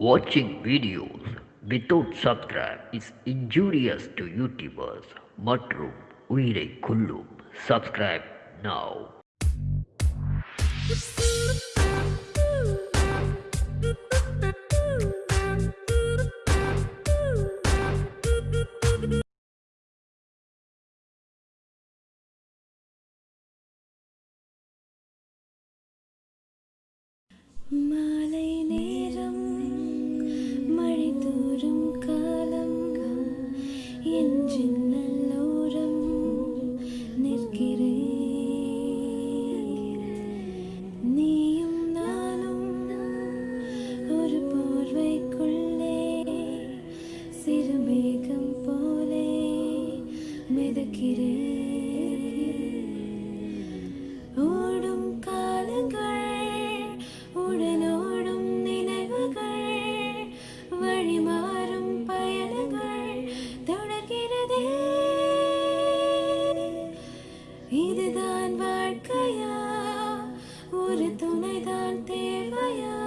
Watching videos without subscribe is injurious to YouTubers மற்றும் உயிரை கொல்லும் subscribe now மாலை சிறு மேகம் போலே மிதக்கிறேன் ஓடும் காலங்கள் உடனோடும் நினைவுகள் வழிமாறும் பயணங்கள் தொடர்கிறதே. இதுதான் வாழ்க்கையா? ஒரு துணைதான் தேவையா?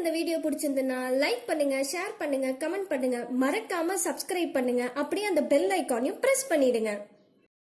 இந்த வீடியோ பிடிச்சிருந்ததுன்னா லைக் பண்ணுங்க ஷேர் பண்ணுங்க கமெண்ட் பண்ணுங்க. மறக்காம சப்ஸ்கிரைப் பண்ணுங்க. அப்படியே அந்த பெல் ஐக்கானையும் பிரஸ் பண்ணிடுங்க.